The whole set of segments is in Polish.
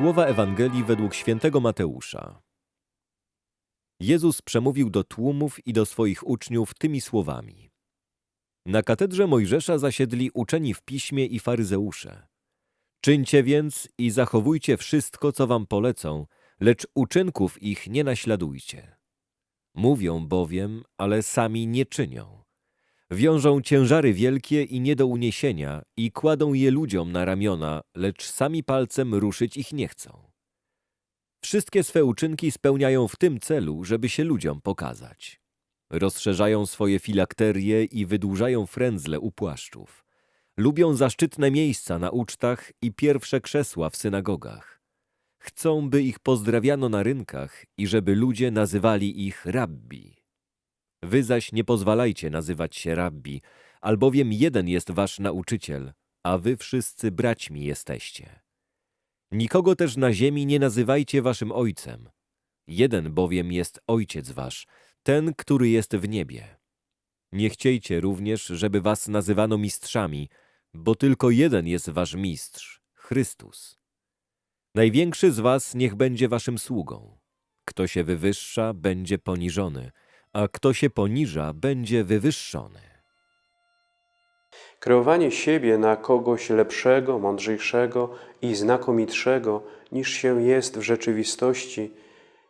Słowa Ewangelii według świętego Mateusza. Jezus przemówił do tłumów i do swoich uczniów tymi słowami. Na katedrze Mojżesza zasiedli uczeni w piśmie i faryzeusze. Czyńcie więc i zachowujcie wszystko, co wam polecą, lecz uczynków ich nie naśladujcie. Mówią bowiem, ale sami nie czynią. Wiążą ciężary wielkie i nie do uniesienia i kładą je ludziom na ramiona, lecz sami palcem ruszyć ich nie chcą. Wszystkie swe uczynki spełniają w tym celu, żeby się ludziom pokazać. Rozszerzają swoje filakterie i wydłużają frędzle u płaszczów. Lubią zaszczytne miejsca na ucztach i pierwsze krzesła w synagogach. Chcą, by ich pozdrawiano na rynkach i żeby ludzie nazywali ich rabbi. Wy zaś nie pozwalajcie nazywać się rabbi, albowiem jeden jest wasz nauczyciel, a wy wszyscy braćmi jesteście. Nikogo też na ziemi nie nazywajcie waszym ojcem. Jeden bowiem jest ojciec wasz, ten, który jest w niebie. Nie chciejcie również, żeby was nazywano mistrzami, bo tylko jeden jest wasz mistrz, Chrystus. Największy z was niech będzie waszym sługą. Kto się wywyższa, będzie poniżony, a kto się poniża, będzie wywyższony. Kreowanie siebie na kogoś lepszego, mądrzejszego i znakomitszego niż się jest w rzeczywistości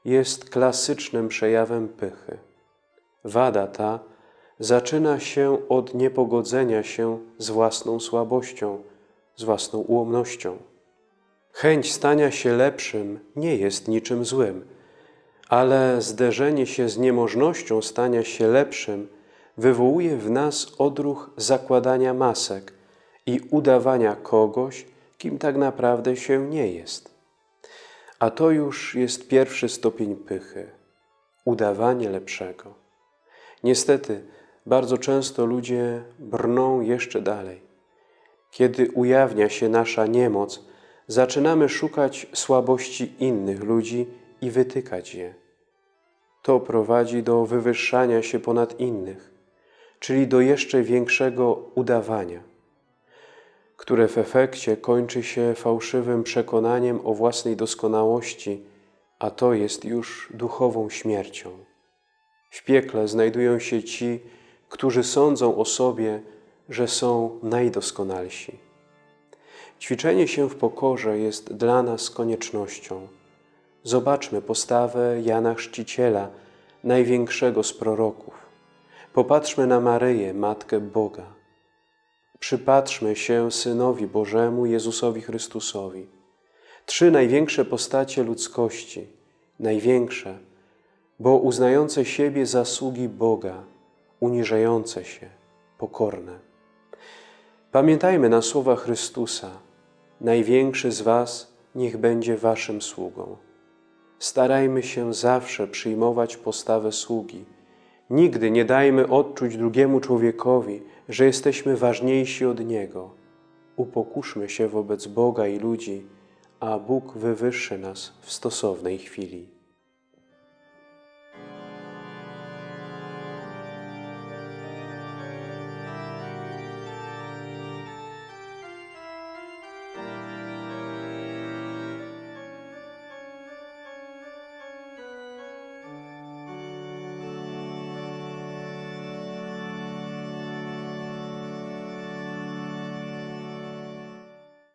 jest klasycznym przejawem pychy. Wada ta zaczyna się od niepogodzenia się z własną słabością, z własną ułomnością. Chęć stania się lepszym nie jest niczym złym, ale zderzenie się z niemożnością stania się lepszym wywołuje w nas odruch zakładania masek i udawania kogoś, kim tak naprawdę się nie jest. A to już jest pierwszy stopień pychy udawanie lepszego. Niestety, bardzo często ludzie brną jeszcze dalej. Kiedy ujawnia się nasza niemoc, zaczynamy szukać słabości innych ludzi i wytykać je. To prowadzi do wywyższania się ponad innych, czyli do jeszcze większego udawania, które w efekcie kończy się fałszywym przekonaniem o własnej doskonałości, a to jest już duchową śmiercią. W piekle znajdują się ci, którzy sądzą o sobie, że są najdoskonalsi. Ćwiczenie się w pokorze jest dla nas koniecznością. Zobaczmy postawę Jana Chrzciciela, największego z proroków. Popatrzmy na Maryję, Matkę Boga. Przypatrzmy się Synowi Bożemu, Jezusowi Chrystusowi. Trzy największe postacie ludzkości, największe, bo uznające siebie zasługi Boga, uniżające się, pokorne. Pamiętajmy na słowa Chrystusa, największy z Was niech będzie Waszym sługą. Starajmy się zawsze przyjmować postawę sługi. Nigdy nie dajmy odczuć drugiemu człowiekowi, że jesteśmy ważniejsi od Niego. Upokuszmy się wobec Boga i ludzi, a Bóg wywyższy nas w stosownej chwili.